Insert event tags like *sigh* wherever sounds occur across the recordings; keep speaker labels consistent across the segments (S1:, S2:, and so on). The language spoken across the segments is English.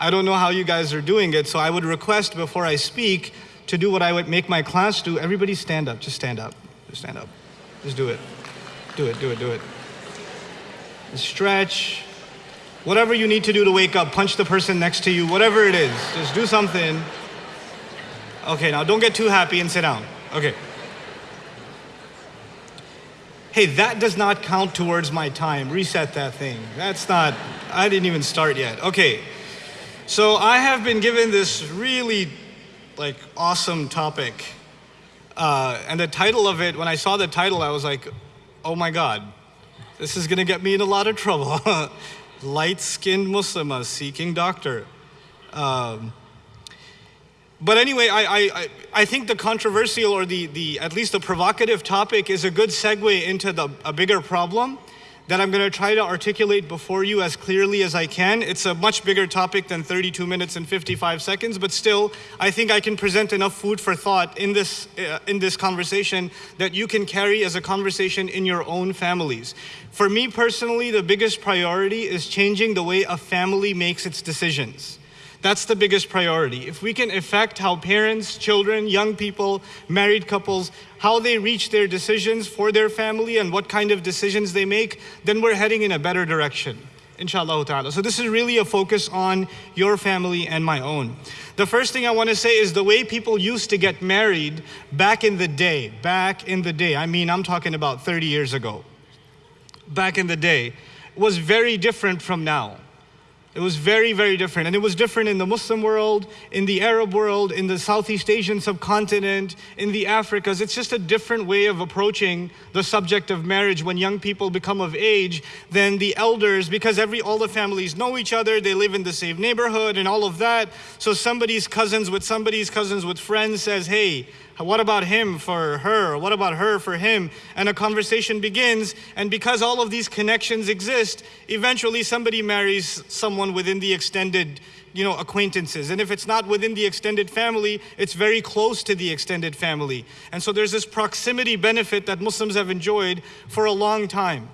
S1: I don't know how you guys are doing it. So I would request before I speak to do what I would make my class do. Everybody stand up. Just stand up. Just stand up. Just do it. Do it, do it, do it. Stretch. Whatever you need to do to wake up, punch the person next to you, whatever it is, just do something. Okay, now don't get too happy and sit down. Okay. Hey, that does not count towards my time. Reset that thing. That's not, I didn't even start yet. Okay. So I have been given this really like awesome topic. Uh, and the title of it, when I saw the title, I was like, oh my God, this is gonna get me in a lot of trouble. *laughs* Light-skinned Muslimah seeking doctor. Um, but anyway, I, I, I think the controversial or the, the, at least the provocative topic is a good segue into the, a bigger problem that I'm going to try to articulate before you as clearly as I can. It's a much bigger topic than 32 minutes and 55 seconds, but still, I think I can present enough food for thought in this, uh, in this conversation that you can carry as a conversation in your own families. For me personally, the biggest priority is changing the way a family makes its decisions. That's the biggest priority. If we can affect how parents, children, young people, married couples, how they reach their decisions for their family and what kind of decisions they make, then we're heading in a better direction. Inshallah ta'ala. So this is really a focus on your family and my own. The first thing I want to say is the way people used to get married back in the day, back in the day, I mean, I'm talking about 30 years ago, back in the day, was very different from now. It was very, very different. And it was different in the Muslim world, in the Arab world, in the Southeast Asian subcontinent, in the Africas. It's just a different way of approaching the subject of marriage when young people become of age than the elders, because every all the families know each other, they live in the same neighborhood and all of that. So somebody's cousins with somebody's cousins with friends says, hey, what about him for her? What about her for him? And a conversation begins. And because all of these connections exist, eventually somebody marries someone within the extended you know, acquaintances. And if it's not within the extended family, it's very close to the extended family. And so there's this proximity benefit that Muslims have enjoyed for a long time.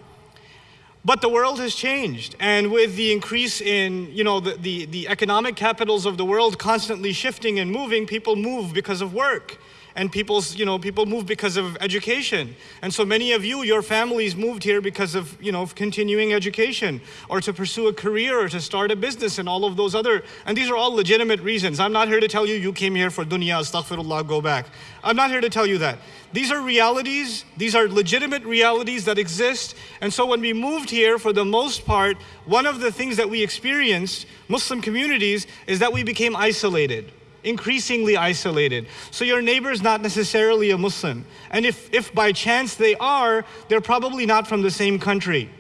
S1: But the world has changed. And with the increase in, you know, the, the, the economic capitals of the world constantly shifting and moving, people move because of work and people's, you know, people move because of education. And so many of you, your families moved here because of, you know, continuing education or to pursue a career or to start a business and all of those other, and these are all legitimate reasons. I'm not here to tell you you came here for dunya, astaghfirullah, go back. I'm not here to tell you that. These are realities, these are legitimate realities that exist. And so when we moved here, for the most part, one of the things that we experienced, Muslim communities, is that we became isolated increasingly isolated. So your neighbor is not necessarily a Muslim. And if, if by chance they are, they're probably not from the same country.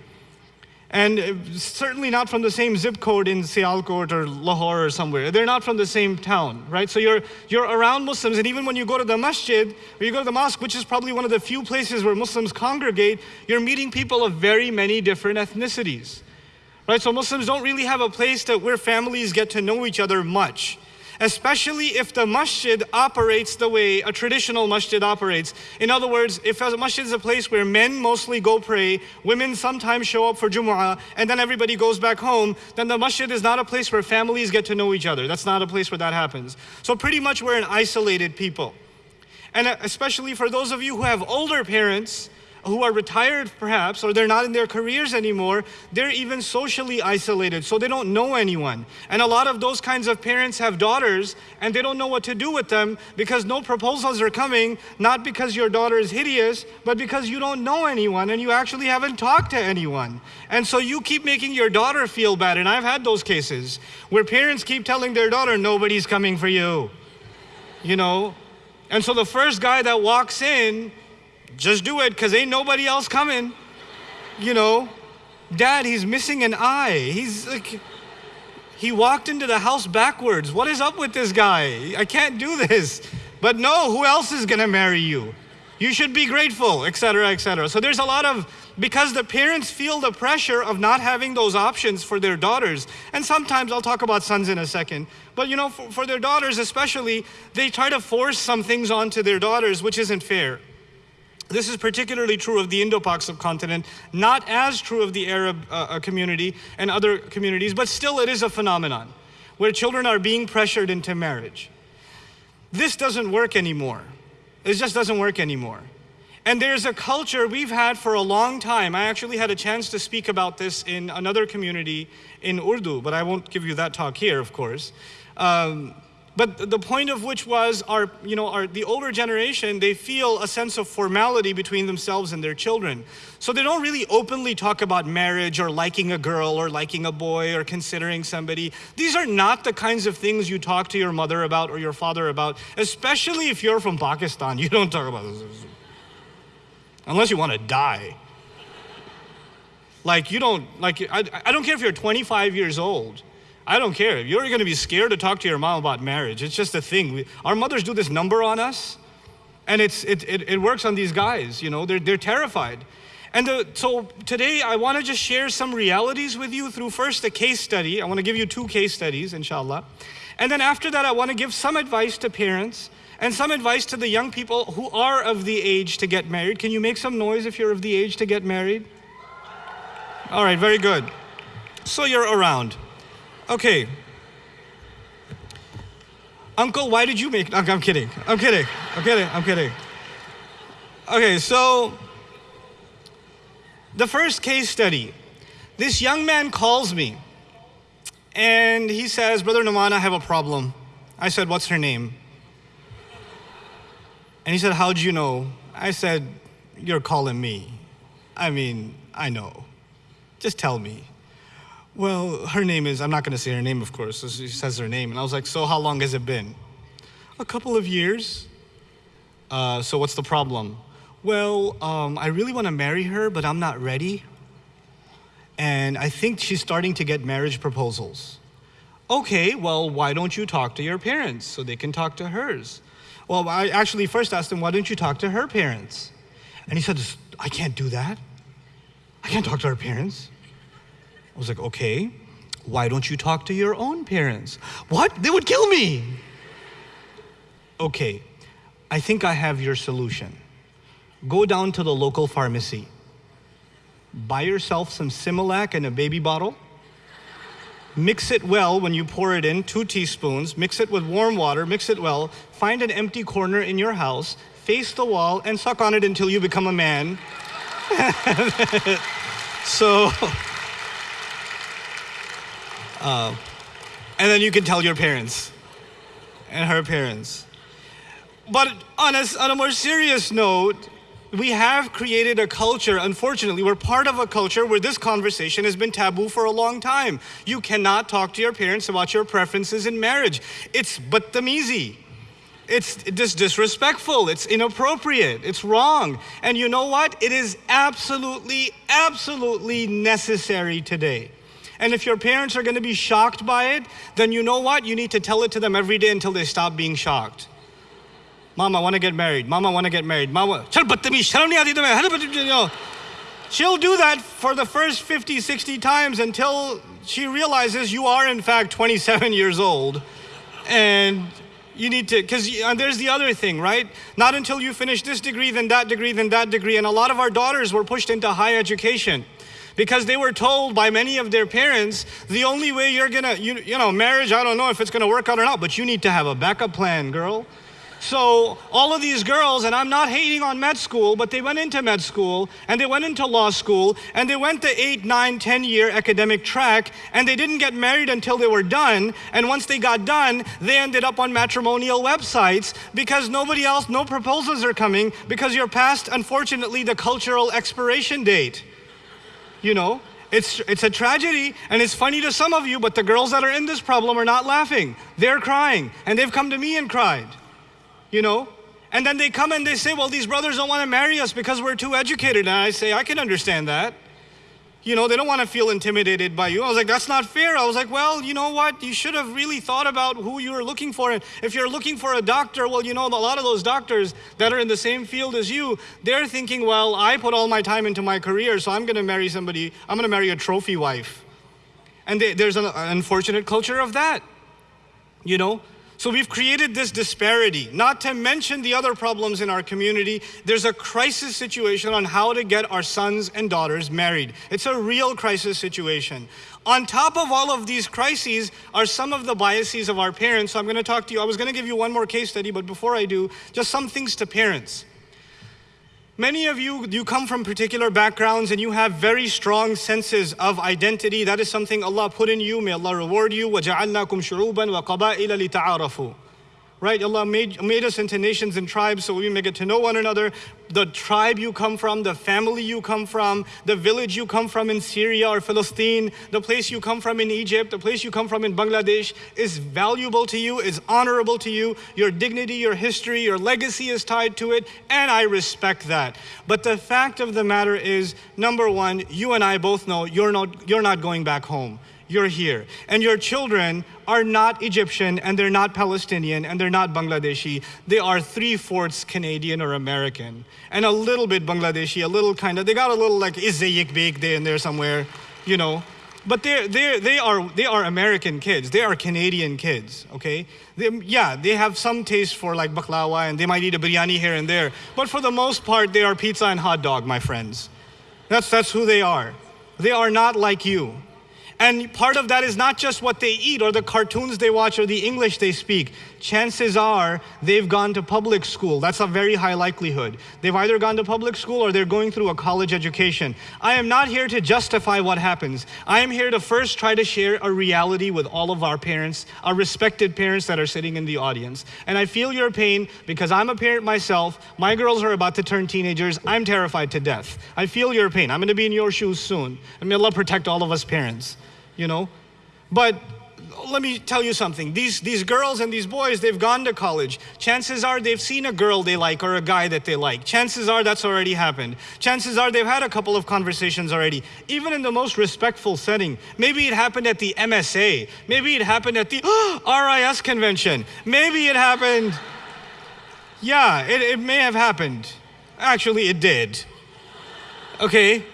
S1: And uh, certainly not from the same zip code in Sialkot or Lahore or somewhere. They're not from the same town, right? So you're, you're around Muslims, and even when you go to the masjid, or you go to the mosque, which is probably one of the few places where Muslims congregate, you're meeting people of very many different ethnicities. Right? So Muslims don't really have a place that where families get to know each other much especially if the masjid operates the way a traditional masjid operates. In other words, if a masjid is a place where men mostly go pray, women sometimes show up for Jumu'ah, and then everybody goes back home, then the masjid is not a place where families get to know each other. That's not a place where that happens. So pretty much we're an isolated people. And uh, especially for those of you who have older parents, who are retired perhaps, or they're not in their careers anymore, they're even socially isolated, so they don't know anyone. And a lot of those kinds of parents have daughters, and they don't know what to do with them because no proposals are coming, not because your daughter is hideous, but because you don't know anyone and you actually haven't talked to anyone. And so you keep making your daughter feel bad, and I've had those cases where parents keep telling their daughter, nobody's coming for you. You know? And so the first guy that walks in, just do it because ain't nobody else coming. You know, Dad, he's missing an eye. He's like, he walked into the house backwards. What is up with this guy? I can't do this. But no, who else is going to marry you? You should be grateful, etc., etc. So there's a lot of, because the parents feel the pressure of not having those options for their daughters. And sometimes I'll talk about sons in a second. But you know, for, for their daughters especially, they try to force some things onto their daughters, which isn't fair. This is particularly true of the Indo-Pak subcontinent, not as true of the Arab uh, uh, community and other communities, but still it is a phenomenon where children are being pressured into marriage. This doesn't work anymore. It just doesn't work anymore. And there's a culture we've had for a long time. I actually had a chance to speak about this in another community in Urdu, but I won't give you that talk here, of course. Um, but the point of which was our, you know, our, the older generation, they feel a sense of formality between themselves and their children. So they don't really openly talk about marriage or liking a girl or liking a boy or considering somebody. These are not the kinds of things you talk to your mother about or your father about, especially if you're from Pakistan. *laughs* You don't talk about this. Unless you want to die. Like you don't, like, I, I don't care if you're 25 years old. I don't care. You're going to be scared to talk to your mom about marriage. It's just a thing. We, our mothers do this number on us, and it's, it, it, it works on these guys. You know, they're, they're terrified. And the, so today I want to just share some realities with you through first a case study. I want to give you two case studies, inshallah. And then after that, I want to give some advice to parents and some advice to the young people who are of the age to get married. Can you make some noise if you're of the age to get married? All right, very good. So you're around. Okay. Uncle, why did you make, I'm kidding, I'm kidding, I'm kidding, I'm kidding. Okay, so the first case study, this young man calls me and he says, Brother Nouman, I have a problem. I said, what's her name? And he said, how'd you know? I said, you're calling me. I mean, I know. Just tell me. Well, her name is, I'm not going to say her name, of course. So she says her name. And I was like, So how long has it been? A couple of years. Uh, so what's the problem? Well, um, I really want to marry her, but I'm not ready. And I think she's starting to get marriage proposals. Okay, well, why don't you talk to your parents so they can talk to hers? Well, I actually first asked him, why don't you talk to her parents? And he said, I can't do that. I can't talk to her parents. I was like, okay, why don't you talk to your own parents? What? They would kill me. Okay, I think I have your solution. Go down to the local pharmacy, buy yourself some Similac in a baby bottle, mix it well when you pour it in, two teaspoons, mix it with warm water, mix it well, find an empty corner in your house, face the wall, and suck on it until you become a man. *laughs* so, uh, and then you can tell your parents and her parents. But on a, on a more serious note, we have created a culture, unfortunately, we're part of a culture where this conversation has been taboo for a long time. You cannot talk to your parents about your preferences in marriage. It's badtamizi. It's dis disrespectful, it's inappropriate, it's wrong. And you know what? It is absolutely, absolutely necessary today. And if your parents are going to be shocked by it, then you know what? You need to tell it to them every day until they stop being shocked. Mom, I want to get married. Mom, I want to get married. Mama, she'll do that for the first 50, 60 times until she realizes you are in fact 27 years old. And you need to, because there's the other thing, right? Not until you finish this degree, then that degree, then that degree. And a lot of our daughters were pushed into high education because they were told by many of their parents the only way you're gonna, you, you know, marriage, I don't know if it's gonna work out or not, but you need to have a backup plan, girl. So all of these girls, and I'm not hating on med school, but they went into med school and they went into law school and they went the eight, nine, ten year academic track and they didn't get married until they were done. And once they got done, they ended up on matrimonial websites because nobody else, no proposals are coming because you're past, unfortunately, the cultural expiration date. You know, it's, it's a tragedy and it's funny to some of you, but the girls that are in this problem are not laughing. They're crying and they've come to me and cried you know? And then they come and they say, well, these brothers don't want to marry us because we're too educated. And I say, I can understand that. You know, they don't want to feel intimidated by you. I was like, that's not fair. I was like, well, you know what? You should have really thought about who you were looking for. And if you're looking for a doctor, well, you know, a lot of those doctors that are in the same field as you, they're thinking, well, I put all my time into my career, so I'm going to marry somebody, I'm going to marry a trophy wife. And they, there's an unfortunate culture of that, you know? So we've created this disparity, not to mention the other problems in our community. There's a crisis situation on how to get our sons and daughters married. It's a real crisis situation. On top of all of these crises are some of the biases of our parents. So I'm going to talk to you. I was going to give you one more case study, but before I do, just some things to parents. Many of you, you come from particular backgrounds and you have very strong senses of identity. That is something Allah put in you. May Allah reward you. وَجَعَلْنَاكُمْ شُعُوبًا وَقَبَائِلَ لِتَعَارَفُوا right? Allah made, made us into nations and tribes so we may get to know one another. The tribe you come from, the family you come from, the village you come from in Syria or Palestine, the place you come from in Egypt, the place you come from in Bangladesh is valuable to you, is honorable to you. Your dignity, your history, your legacy is tied to it, and I respect that. But the fact of the matter is, number one, you and I both know you're not, you're not going back home you're here. And your children are not Egyptian and they're not Palestinian and they're not Bangladeshi. They are three fourths Canadian or American and a little bit Bangladeshi, a little kind of, they got a little like Izayik baked in there somewhere, you know. But they're, they're, they, are, they are American kids. They are Canadian kids, okay? They, yeah, they have some taste for like baklava and they might eat a biryani here and there. But for the most part, they are pizza and hot dog, my friends. That's, that's who they are. They are not like you. And part of that is not just what they eat or the cartoons they watch or the English they speak. Chances are they've gone to public school. That's a very high likelihood. They've either gone to public school or they're going through a college education. I am not here to justify what happens. I am here to first try to share a reality with all of our parents, our respected parents that are sitting in the audience. And I feel your pain because I'm a parent myself. My girls are about to turn teenagers. I'm terrified to death. I feel your pain. I'm going to be in your shoes soon. And may Allah protect all of us parents you know. But let me tell you something. These, these girls and these boys, they've gone to college. Chances are they've seen a girl they like or a guy that they like. Chances are that's already happened. Chances are they've had a couple of conversations already, even in the most respectful setting. Maybe it happened at the MSA. Maybe it happened at the *gasps* RIS convention. Maybe it happened. Yeah, it, it may have happened. Actually, it did. Okay?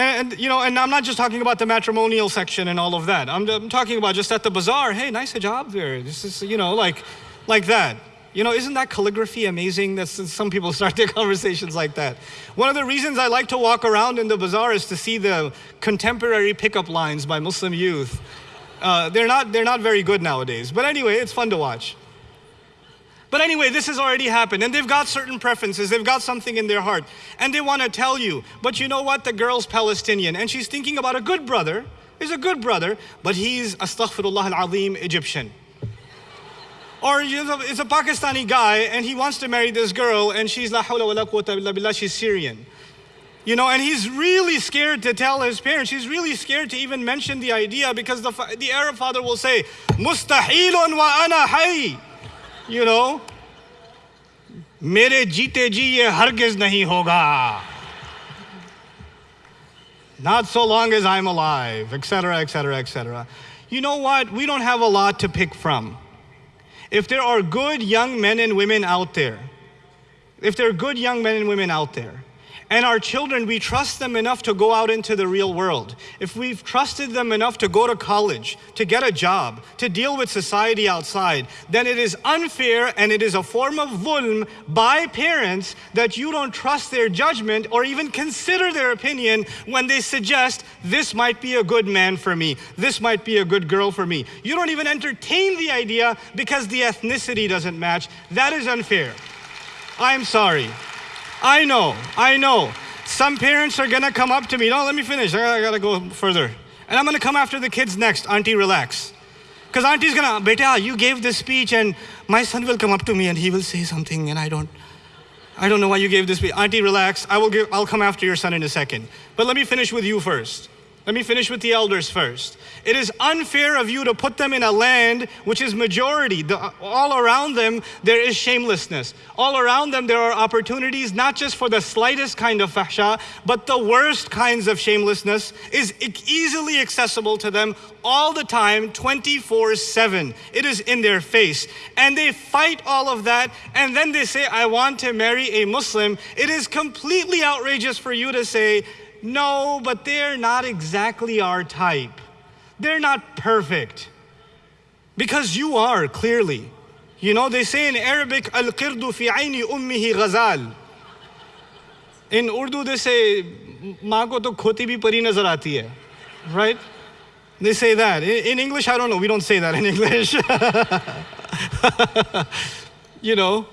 S1: And, you know, and I'm not just talking about the matrimonial section and all of that. I'm, I'm talking about just at the bazaar. Hey, nice hijab there. This is, you know, like, like that. You know, isn't that calligraphy amazing? That some people *laughs* start their conversations like that. One of the reasons I like to walk around in the bazaar is to see the contemporary pickup lines by Muslim youth. Uh, they're not they're not very good nowadays, but anyway, it's fun to watch. But anyway, this has already happened, and they've got certain preferences. They've got something in their heart, and they want to tell you. But you know what? The girl's Palestinian, and she's thinking about a good brother. He's a good brother, but he's astaghfirullah al-azim Egyptian. Or it's a Pakistani guy, and he wants to marry this girl, and she's la hawla wa la quwwata illa billah, she's Syrian. You know, and he's really scared to tell his parents. He's really scared to even mention the idea because the, the Arab father will say, Mustahilun wa ana hay you know मेरे जीते जी ये हरगिज नहीं होगा not so long as I'm alive, etc., etc., etc. You know what? We don't have a lot to pick from. If there are good young men and women out there, if there are good young men and women out there and our children, we trust them enough to go out into the real world. If we've trusted them enough to go to college, to get a job, to deal with society outside, then it is unfair and it is a form of dhulm by parents that you don't trust their judgment or even consider their opinion when they suggest this might be a good man for me, this might be a good girl for me. You don't even entertain the idea because the ethnicity doesn't match. That is unfair. I'm sorry. I know, I know. Some parents are gonna come up to me. No, let me finish. I gotta go further. And I'm gonna come after the kids next. Auntie, relax. Because auntie's gonna, beta, you gave this speech, and my son will come up to me and he will say something, and I don't, I don't know why you gave this speech. Auntie, relax. I will give, I'll come after your son in a second. But let me finish with you first. Let me finish with the elders first. It is unfair of you to put them in a land which is majority. The, all around them, there is shamelessness. All around them, there are opportunities not just for the slightest kind of fahsha, but the worst kinds of shamelessness is easily accessible to them all the time, 24 7. It is in their face. And they fight all of that, and then they say, I want to marry a Muslim. It is completely outrageous for you to say, no, but they're not exactly our type. They're not perfect. Because you are, clearly. You know, they say in Arabic, Al Qirdu fi aini ummihi ghazal. In Urdu, they say, Maa ko to khoti bhi pari nazar aati hai. Right? They say that. In English, I don't know. We don't say that in *laughs* English. *laughs* you know,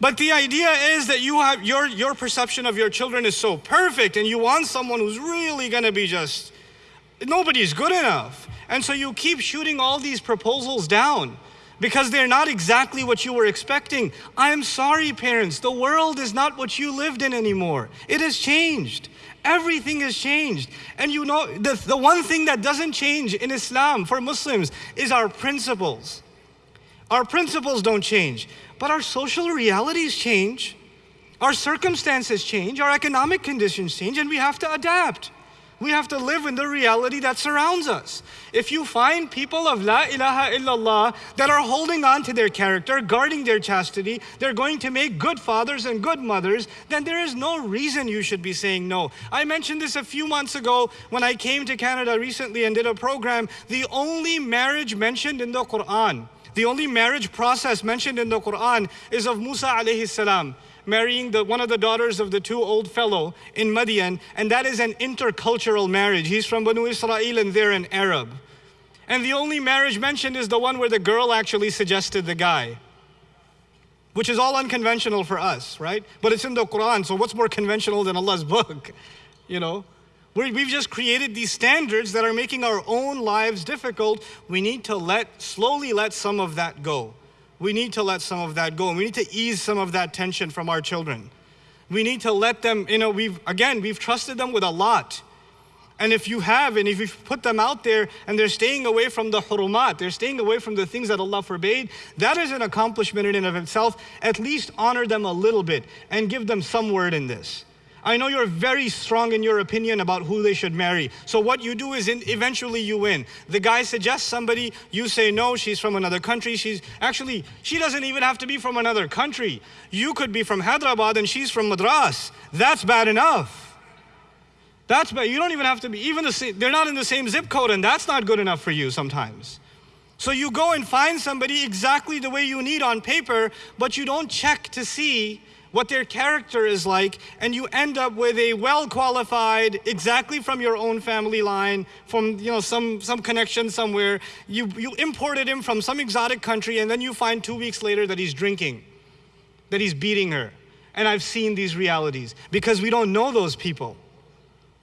S1: but the idea is that you have your, your perception of your children is so perfect and you want someone who's really going to be just, nobody's good enough. And so you keep shooting all these proposals down because they're not exactly what you were expecting. I'm sorry, parents, the world is not what you lived in anymore. It has changed. Everything has changed. And you know, the, the one thing that doesn't change in Islam for Muslims is our principles. Our principles don't change. But our social realities change, our circumstances change, our economic conditions change, and we have to adapt. We have to live in the reality that surrounds us. If you find people of La ilaha illallah that are holding on to their character, guarding their chastity, they're going to make good fathers and good mothers, then there is no reason you should be saying no. I mentioned this a few months ago when I came to Canada recently and did a program. The only marriage mentioned in the Quran the only marriage process mentioned in the Quran is of Musa alayhi salam marrying the, one of the daughters of the two old fellow in Madian, and that is an intercultural marriage. He's from Banu Israel and they're an Arab. And the only marriage mentioned is the one where the girl actually suggested the guy, which is all unconventional for us, right? But it's in the Quran, so what's more conventional than Allah's book, you know? We've just created these standards that are making our own lives difficult. We need to let, slowly let some of that go. We need to let some of that go. We need to ease some of that tension from our children. We need to let them, you know, we've, again, we've trusted them with a lot. And if you have, and if you've put them out there and they're staying away from the hurumat, they're staying away from the things that Allah forbade, that is an accomplishment in and of itself. At least honor them a little bit and give them some word in this. I know you're very strong in your opinion about who they should marry. So what you do is in, eventually you win. The guy suggests somebody, you say no, she's from another country. She's actually, she doesn't even have to be from another country. You could be from Hyderabad and she's from Madras. That's bad enough. That's bad. You don't even have to be, even the same, they're not in the same zip code and that's not good enough for you sometimes. So you go and find somebody exactly the way you need on paper, but you don't check to see what their character is like, and you end up with a well-qualified, exactly from your own family line, from you know some some connection somewhere. You you imported him from some exotic country, and then you find two weeks later that he's drinking, that he's beating her. And I've seen these realities because we don't know those people.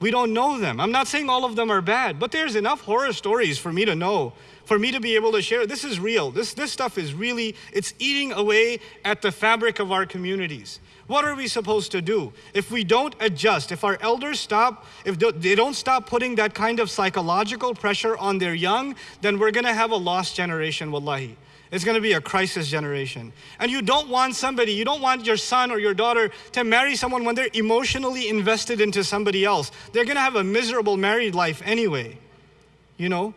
S1: We don't know them. I'm not saying all of them are bad, but there's enough horror stories for me to know for me to be able to share. This is real. This, this stuff is really, it's eating away at the fabric of our communities. What are we supposed to do? If we don't adjust, if our elders stop, if they don't stop putting that kind of psychological pressure on their young, then we're gonna have a lost generation, wallahi. It's gonna be a crisis generation. And you don't want somebody, you don't want your son or your daughter to marry someone when they're emotionally invested into somebody else. They're gonna have a miserable married life anyway, you know?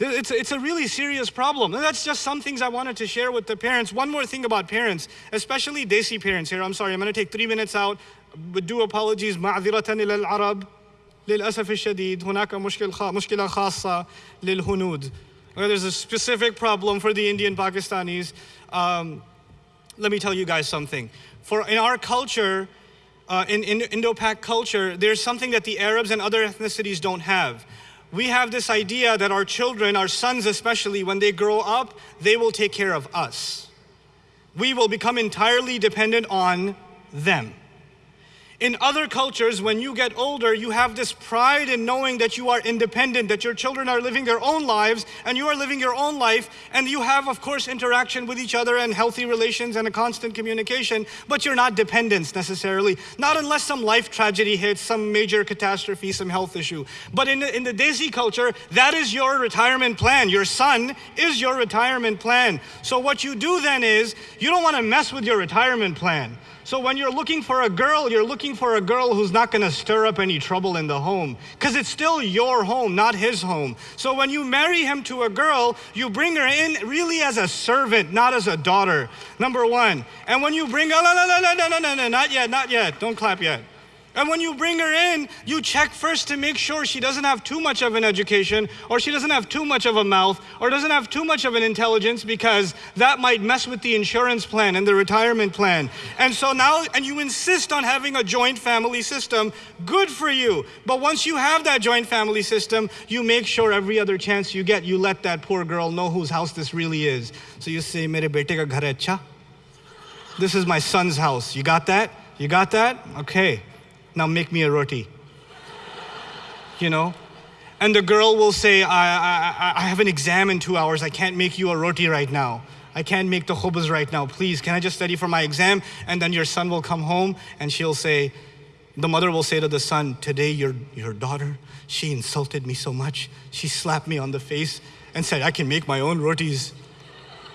S1: It's, it's a really serious problem. And that's just some things I wanted to share with the parents. One more thing about parents, especially Desi parents here. I'm sorry, I'm going to take three minutes out. But do apologies. معذرة إلى العرب. للأسف الشديد هناك مشكلة مشكلة خاصة للهنود. There's a specific problem for the Indian Pakistanis. Um, let me tell you guys something. For in our culture, uh, in, in Indo-Pak culture, there's something that the Arabs and other ethnicities don't have we have this idea that our children, our sons especially, when they grow up, they will take care of us. We will become entirely dependent on them. In other cultures, when you get older, you have this pride in knowing that you are independent, that your children are living their own lives, and you are living your own life, and you have, of course, interaction with each other and healthy relations and a constant communication, but you're not dependents necessarily. Not unless some life tragedy hits, some major catastrophe, some health issue. But in the, in the Desi culture, that is your retirement plan. Your son is your retirement plan. So what you do then is, you don't want to mess with your retirement plan. So when you're looking for a girl, you're looking for a girl who's not going to stir up any trouble in the home because it's still your home, not his home. So when you marry him to a girl, you bring her in really as a servant, not as a daughter. Number one. And when you bring, oh, no, no, no, no, no, no, no, no, not yet, not yet. Don't clap yet. And when you bring her in, you check first to make sure she doesn't have too much of an education, or she doesn't have too much of a mouth, or doesn't have too much of an intelligence, because that might mess with the insurance plan and the retirement plan. And so now, and you insist on having a joint family system, good for you. But once you have that joint family system, you make sure every other chance you get, you let that poor girl know whose house this really is. So you say, Mere bete ka ghar acha? This is my son's house. You got that? You got that? Okay now make me a roti. you know? And the girl will say, I, I, I have an exam in two hours. I can't make you a roti right now. I can't make the khubz right now. Please, can I just study for my exam? And then your son will come home and she'll say, the mother will say to the son, Today your, your daughter, she insulted me so much. She slapped me on the face and said, I can make my own rotis.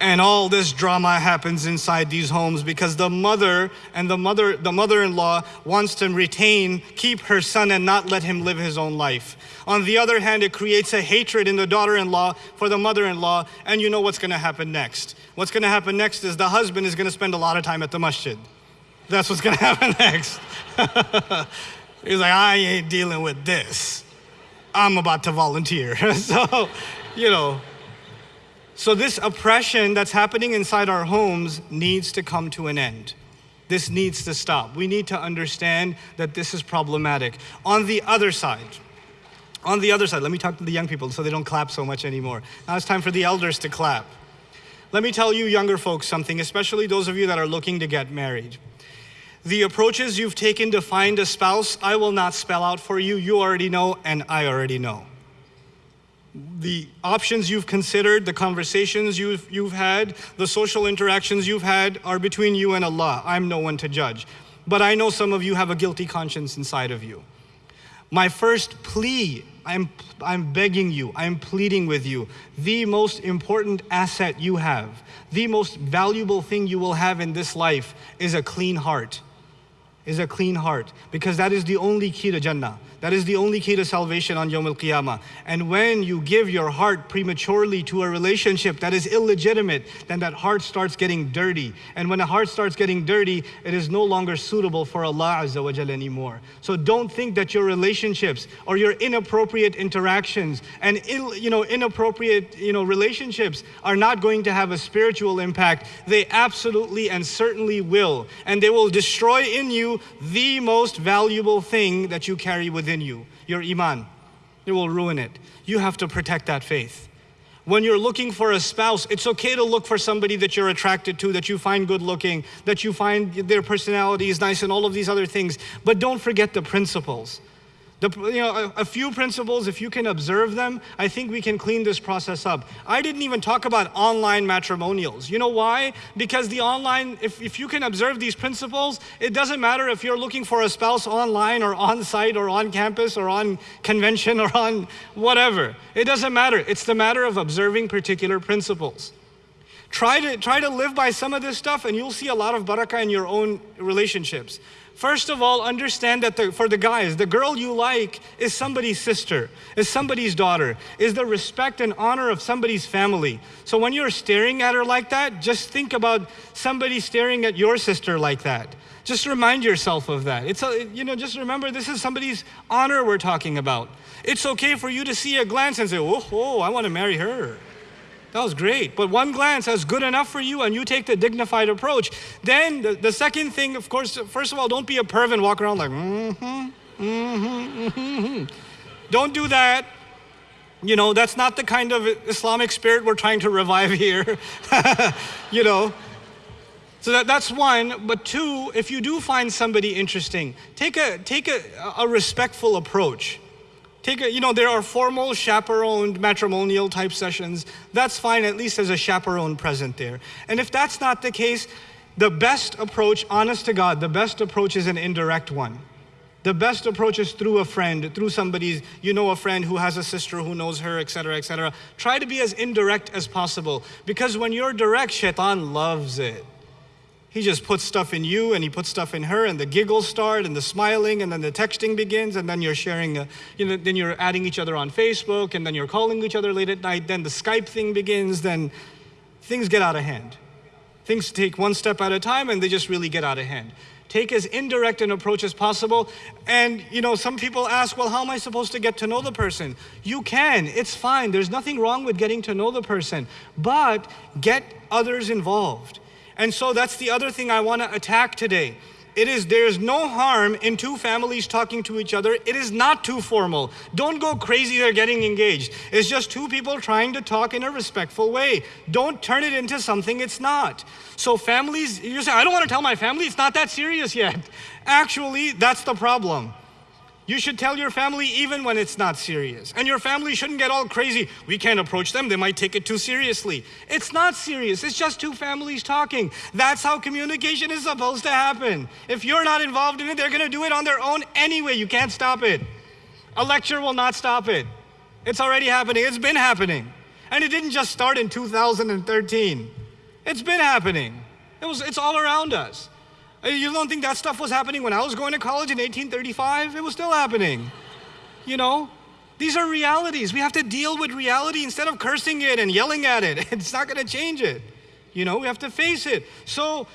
S1: And all this drama happens inside these homes because the mother and the mother, the mother-in-law wants to retain, keep her son and not let him live his own life. On the other hand, it creates a hatred in the daughter-in-law for the mother-in-law, and you know what's gonna happen next. What's gonna happen next is the husband is gonna spend a lot of time at the masjid. That's what's gonna *laughs* happen next. *laughs* He's like, I ain't dealing with this. I'm about to volunteer. *laughs* so, you know, so, this oppression that's happening inside our homes needs to come to an end. This needs to stop. We need to understand that this is problematic. On the other side, on the other side, let me talk to the young people so they don't clap so much anymore. Now it's time for the elders to clap. Let me tell you, younger folks, something, especially those of you that are looking to get married. The approaches you've taken to find a spouse, I will not spell out for you. You already know, and I already know the options you've considered, the conversations you've, you've had, the social interactions you've had are between you and Allah. I'm no one to judge. But I know some of you have a guilty conscience inside of you. My first plea, I'm, I'm begging you, I'm pleading with you, the most important asset you have, the most valuable thing you will have in this life is a clean heart. Is a clean heart, because that is the only key to Jannah. That is the only key to salvation on Yom Al-Qiyamah. And when you give your heart prematurely to a relationship that is illegitimate, then that heart starts getting dirty. And when a heart starts getting dirty, it is no longer suitable for Allah Azza wa Jal anymore. So don't think that your relationships or your inappropriate interactions and Ill, you know, inappropriate you know, relationships are not going to have a spiritual impact. They absolutely and certainly will. And they will destroy in you the most valuable thing that you carry within within you, your iman. It will ruin it. You have to protect that faith. When you're looking for a spouse, it's okay to look for somebody that you're attracted to, that you find good looking, that you find their personality is nice and all of these other things. But don't forget the principles. The, you know, a, a, few principles, if you can observe them, I think we can clean this process up. I didn't even talk about online matrimonials. You know why? Because the online, if, if you can observe these principles, it doesn't matter if you're looking for a spouse online or on site or on campus or on convention or on whatever. It doesn't matter. It's the matter of observing particular principles. Try to, try to live by some of this stuff and you'll see a lot of barakah in your own relationships. First of all, understand that the, for the guys, the girl you like is somebody's sister, is somebody's daughter, is the respect and honor of somebody's family. So when you're staring at her like that, just think about somebody staring at your sister like that. Just remind yourself of that. It's a, you know, just remember this is somebody's honor we're talking about. It's okay for you to see a glance and say, oh, oh I want to marry her. That was great. But one glance is good enough for you and you take the dignified approach. Then the, the second thing, of course, first of all, don't be a perv and walk around like, mm-hmm, mm-hmm, mm-hmm. Don't do that. You know, that's not the kind of Islamic spirit we're trying to revive here. *laughs* you know. So that, that's one. But two, if you do find somebody interesting, take a, take a, a respectful approach. Take a, you know, there are formal chaperoned matrimonial type sessions. That's fine, at least as a chaperone present there. And if that's not the case, the best approach, honest to God, the best approach is an indirect one. The best approach is through a friend, through somebody's, you know, a friend who has a sister who knows her, etc., etc. Try to be as indirect as possible because when you're direct, shaitan loves it. He just puts stuff in you and he puts stuff in her and the giggles start and the smiling and then the texting begins and then you're sharing, a, you know, then you're adding each other on Facebook and then you're calling each other late at night. Then the Skype thing begins. Then things get out of hand. Things take one step at a time and they just really get out of hand. Take as indirect an approach as possible. And, you know, some people ask, well, how am I supposed to get to know the person? You can, it's fine. There's nothing wrong with getting to know the person, but get others involved. And so that's the other thing I want to attack today. It is, there's no harm in two families talking to each other. It is not too formal. Don't go crazy, they're getting engaged. It's just two people trying to talk in a respectful way. Don't turn it into something it's not. So families, you say, I don't want to tell my family, it's not that serious yet. Actually, that's the problem. You should tell your family even when it's not serious. And your family shouldn't get all crazy. We can't approach them, they might take it too seriously. It's not serious, it's just two families talking. That's how communication is supposed to happen. If you're not involved in it, they're gonna do it on their own anyway. You can't stop it. A lecture will not stop it. It's already happening, it's been happening. And it didn't just start in 2013, it's been happening. It was, it's all around us. You don't think that stuff was happening when I was going to college in 1835? It was still happening. You know? These are realities. We have to deal with reality instead of cursing it and yelling at it. *laughs* It's not going to change it. You know, we have to face it. So,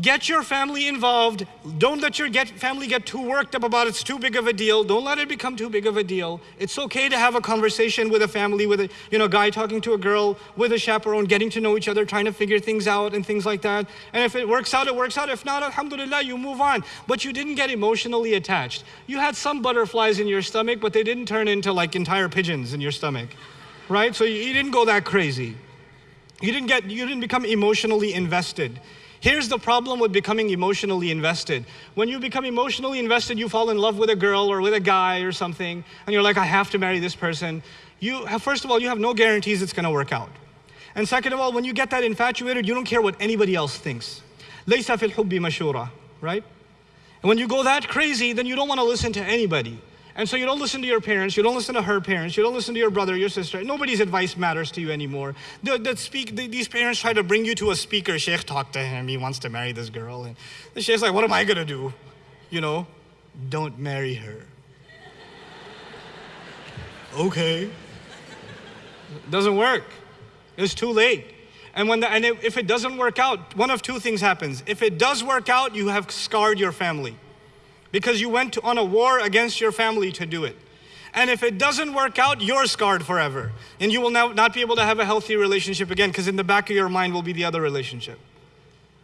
S1: Get your family involved. Don't let your get family get too worked up about it's too big of a deal. Don't let it become too big of a deal. It's okay to have a conversation with a family, with a you know guy talking to a girl, with a chaperone, getting to know each other, trying to figure things out and things like that. And if it works out, it works out. If not, alhamdulillah, you move on. But you didn't get emotionally attached. You had some butterflies in your stomach, but they didn't turn into like entire pigeons in your stomach. Right? So you didn't go that crazy. You didn't get you didn't become emotionally invested. Here's the problem with becoming emotionally invested. When you become emotionally invested, you fall in love with a girl or with a guy or something, and you're like, I have to marry this person. You have, first of all, you have no guarantees it's gonna work out. And second of all, when you get that infatuated, you don't care what anybody else thinks. ليس في الحب مشورة, right? And when you go that crazy, then you don't want to listen to anybody. And so you don't listen to your parents, you don't listen to her parents, you don't listen to your brother, your sister. Nobody's advice matters to you anymore. The, the speak, the, these parents try to bring you to a speaker. Sheikh talked to him, he wants to marry this girl. And the Sheikh's like, what am I gonna do? You know, don't marry her. *laughs* okay. Doesn't work. It's too late. And, when the, and if it doesn't work out, one of two things happens. If it does work out, you have scarred your family because you went on a war against your family to do it. And if it doesn't work out, you're scarred forever. And you will now not be able to have a healthy relationship again because in the back of your mind will be the other relationship.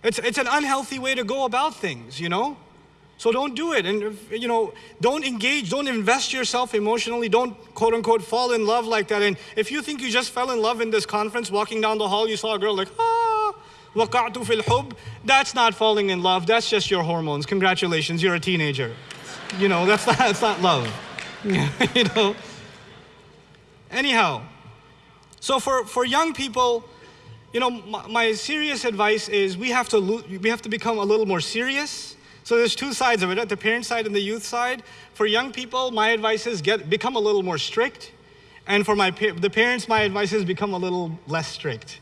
S1: It's, it's an unhealthy way to go about things, you know? So don't do it. And, you know, don't engage, don't invest yourself emotionally, don't quote unquote fall in love like that. And if you think you just fell in love in this conference, walking down the hall, you saw a girl like, ah, waqa'tu fil hub, that's not falling in love, that's just your hormones. Congratulations, you're a teenager. You know, that's not, that's not love. *laughs* you know? Anyhow, so for, for young people, you know, my, my serious advice is we have, to we have to become a little more serious. So there's two sides of it, right? the parent side and the youth side. For young people, my advice is get, become a little more strict. And for my, the parents, my advice is become a little less strict.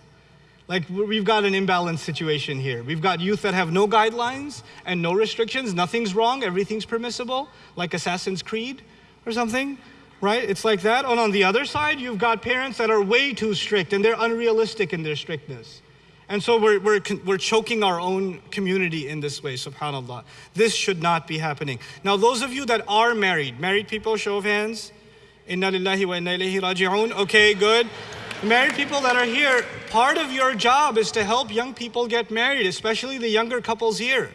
S1: Like we've got an imbalanced situation here. We've got youth that have no guidelines and no restrictions. Nothing's wrong, everything's permissible, like Assassin's Creed or something, right? It's like that. And on the other side, you've got parents that are way too strict and they're unrealistic in their strictness. And so we're, we're, we're choking our own community in this way, subhanAllah. This should not be happening. Now, those of you that are married, married people, show of hands. Inna lillahi wa inna ilayhi raji'un. Okay, good. Married people that are here, part of your job is to help young people get married, especially the younger couples here.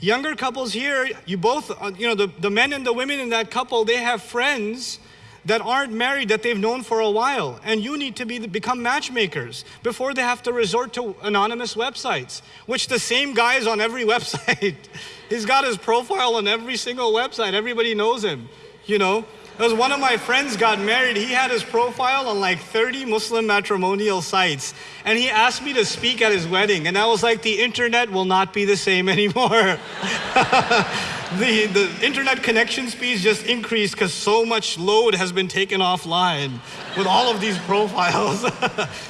S1: Younger couples here, you both, uh, you know, the, the men and the women in that couple, they have friends that aren't married that they've known for a while. And you need to be, become matchmakers before they have to resort to anonymous websites, which the same guy is on every *laughs* website. He's got his profile on every single website. Everybody knows him, you know. Because one of my friends got married, he had his profile on like 30 Muslim matrimonial sites. And he asked me to speak at his wedding. And I was like, the internet will not be the same *laughs* anymore. *laughs* the, the internet connection speeds just increased because so much load has been taken offline with all of these profiles.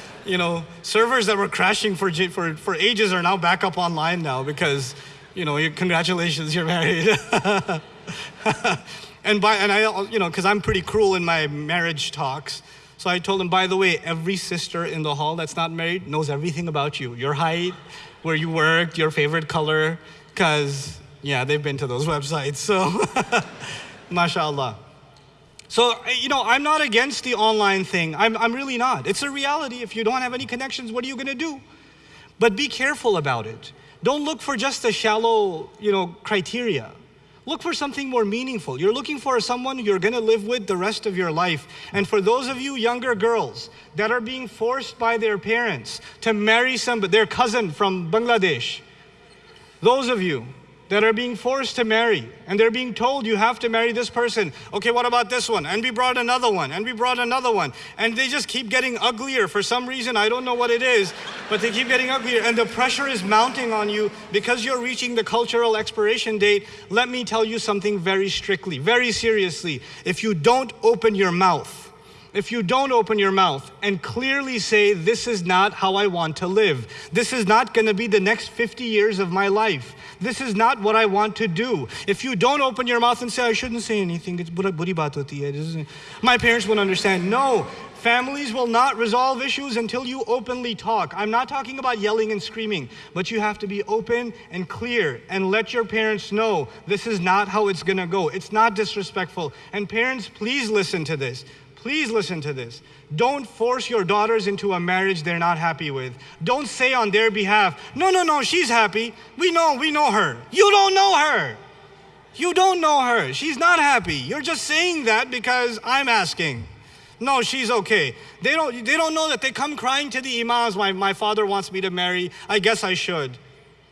S1: *laughs* you know, servers that were crashing for, for, for ages are now back up online now because, you know, congratulations, you're married. And, by, and I, you know, because I'm pretty cruel in my marriage talks. So I told him, by the way, every sister in the hall that's not married knows everything about you. Your height, where you worked, your favorite color, because Yeah, they've been to those *laughs* websites. So, *laughs* mashallah. So, you know, I'm not against the online thing. I'm, I'm really not. It's a reality. If you don't have any connections, what are you going to do? But be careful about it. Don't look for just a shallow, you know, criteria. Look for something more meaningful. You're looking for someone you're going to live with the rest of your life. And for those of you younger girls that are being forced by their parents to marry somebody, their cousin from Bangladesh, those of you that are being forced to marry and they're being told you have to marry this person. Okay, what about this one? And we brought another one and we brought another one. And they just keep getting uglier for some reason. I don't know what it is, but they keep getting uglier. And the pressure is mounting on you because you're reaching the cultural expiration date. Let me tell you something very strictly, very seriously. If you don't open your mouth, if you don't open your mouth and clearly say, This is not how I want to live, this is not going to be the next 50 years of my life, this is not what I want to do. If you don't open your mouth and say, I shouldn't say anything, it's buri. My parents would understand. No, families will not resolve issues until you openly talk. I'm not talking about yelling and screaming, but you have to be open and clear and let your parents know this is not how it's gonna go. It's not disrespectful. And parents, please listen to this. Please listen to this. Don't force your daughters into a marriage they're not happy with. Don't say on their behalf, no, no, no, she's happy. We know, we know her. You don't know her. You don't know her. She's not happy. You're just saying that because I'm asking. No, she's okay. They don't, they don't know that they come crying to the imams, my, my father wants me to marry. I guess I should.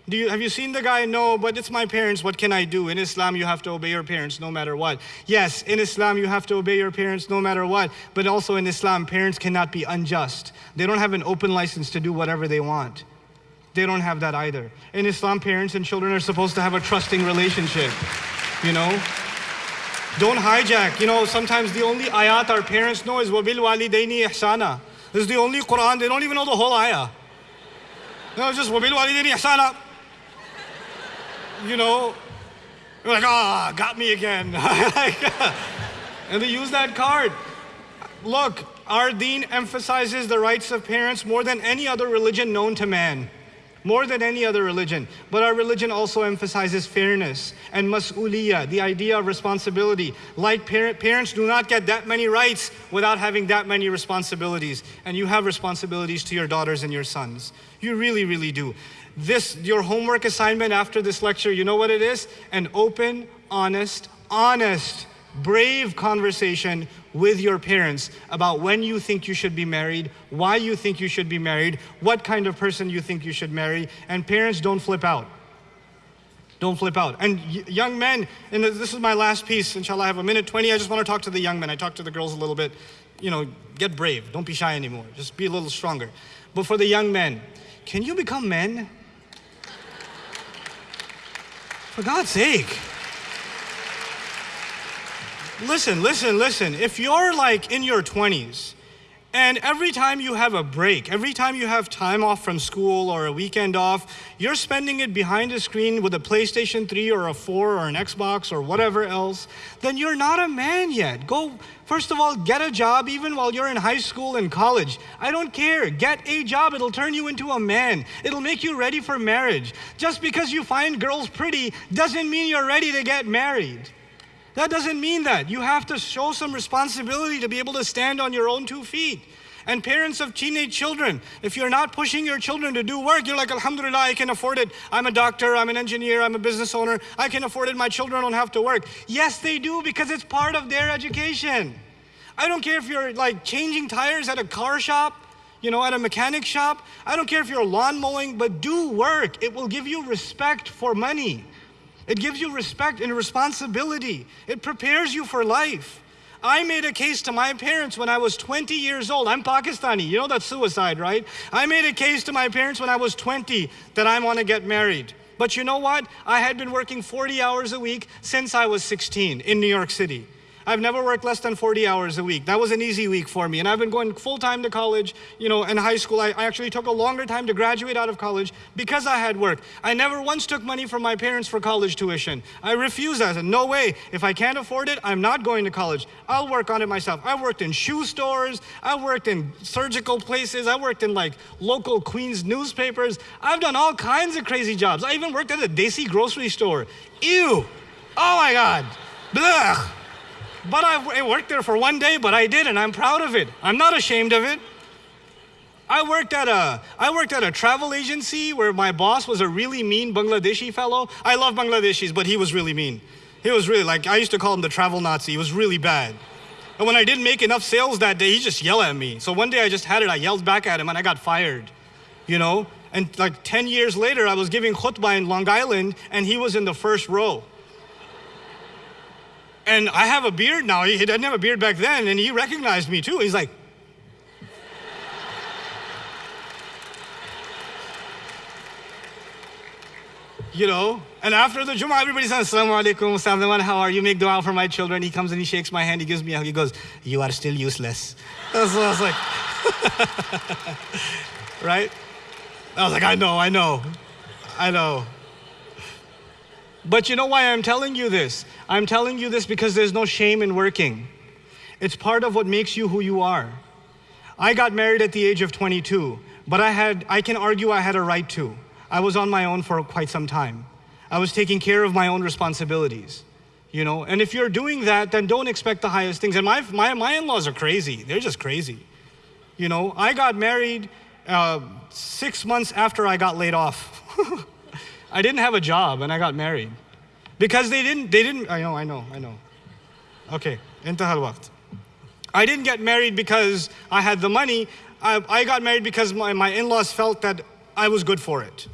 S1: Do you, have you seen the guy? No, but it's my parents. What can I do? In Islam, you have to obey your parents no matter what. Yes, in Islam, you have to obey your parents no matter what. But also in Islam, parents cannot be unjust. They don't have an open license to do whatever they want. They don't have that either. In Islam, parents and children are supposed to have a trusting relationship. You know? Don't hijack. You know, sometimes the only ayat our parents know is wabil walidaini ihsana. This is the only Quran. They don't even know the whole ayah. No, just wabil walidaini ihsana you know, like, ah, oh, got me again. *laughs* and they use that card. Look, our deen emphasizes the rights of parents more than any other religion known to man. More than any other religion. But our religion also emphasizes fairness and mas'uliyah, the idea of responsibility. Like parent, parents do not get that many rights without having that many responsibilities. And you have responsibilities to your daughters and your sons. You really, really do. This, your homework assignment after this lecture, you know what it is? An open, honest, honest, brave conversation with your parents about when you think you should be married, why you think you should be married, what kind of person you think you should marry, and parents don't flip out. Don't flip out. And young men, and this is my last piece, inshallah, I have a minute 20. I just want to talk to the young men. I talked to the girls a little bit. You know, get brave. Don't be shy anymore. Just be a little stronger. But for the young men, can you become men? For God's sake. Listen, listen, listen. If you're like in your 20s and every time you have a break, every time you have time off from school or a weekend off, you're spending it behind a screen with a PlayStation 3 or a 4 or an Xbox or whatever else, then you're not a man yet. Go, first of all, get a job even while you're in high school and college. I don't care. Get a job. It'll turn you into a man, it'll make you ready for marriage. Just because you find girls pretty doesn't mean you're ready to get married. That doesn't mean that. You have to show some responsibility to be able to stand on your own two feet. And parents of teenage children, if you're not pushing your children to do work, you're like, Alhamdulillah, I can afford it. I'm a doctor, I'm an engineer, I'm a business owner, I can afford it. My children don't have to work. Yes, they do because it's part of their education. I don't care if you're like changing tires at a car shop, you know, at a mechanic shop. I don't care if you're lawn mowing, but do work. It will give you respect for money. It gives you respect and responsibility. It prepares you for life. I made a case to my parents when I was 20 years old. I'm Pakistani. You know that's suicide, right? I made a case to my parents when I was 20 that I want to get married. But you know what? I had been working 40 hours a week since I was 16 in New York City. I've never worked less than 40 hours a week. That was an easy week for me. And I've been going full time to college, you know, in high school. I, I actually took a longer time to graduate out of college because I had work. I never once took money from my parents for college tuition. I refused that. I said, no way. If I can't afford it, I'm not going to college. I'll work on it myself. I worked in shoe stores. I worked in surgical places. I worked in like local Queens newspapers. I've done all kinds of crazy jobs. I even worked at a Desi grocery store. Ew. Oh my God. Blech. But I, worked there for one day, but I did, and I'm proud of it. I'm not ashamed of it. I worked at a I worked at a travel agency where my boss was a really mean Bangladeshi fellow. I love Bangladeshis, but he was really mean. He was really like I used to call him the travel Nazi. He was really bad. And when I didn't make enough sales that day, he just yelled at me. So one day I just had it. I yelled back at him, and I got fired. You know. And like 10 years later, I was giving khutbah in Long Island, and he was in the first row. And I have a beard now. He didn't have a beard back then, and he recognized me too. He's like, you know. And after the Jummah, everybody says, Assalamu alaikum, Assalamu how are you? Make dua for my children. He comes and he shakes my hand, he gives me a hug, he goes, You are still useless. *laughs* So I was like, *laughs* right? I was like, I know, I know, I know. But you know why I'm telling you this? I'm telling you this because there's no shame in working. It's part of what makes you who you are. I got married at the age of 22, but I had I can argue I had a right to. I was on my own for quite some time. I was taking care of my own responsibilities. You know, and if you're doing that, then don't expect the highest things. And my, my, my in-laws are crazy. They're just crazy. You know, I got married uh, six months after I got laid off. *laughs* I didn't have a job and I got married. Because they didn't, they didn't, I know, I know, I know. Okay, intahal waqt. I didn't get married because I had the money. I, I got married because my, my in-laws felt that I was good for it.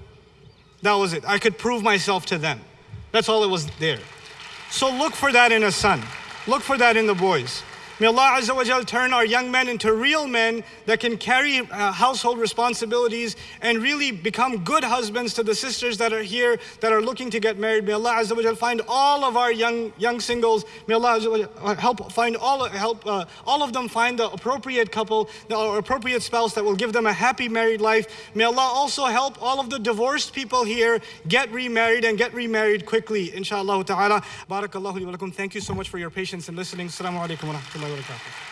S1: That was it. I could prove myself to them. That's all it was there. So look for that in a son. Look for that in the boys. May Allah Azza wa Jal turn our young men into real men that can carry uh, household responsibilities and really become good husbands to the sisters that are here that are looking to get married. May Allah Azza wa Jal find all of our young young singles. May Allah Azza wa help find all help uh, all of them find the appropriate couple, the appropriate spouse that will give them a happy married life. May Allah also help all of the divorced people here get remarried and get remarried quickly. Inshallah ta'ala. Barakallahu wa Thank you so much for your patience and listening. Assalamu alaikum wa rahmatullahi wa barakatuh.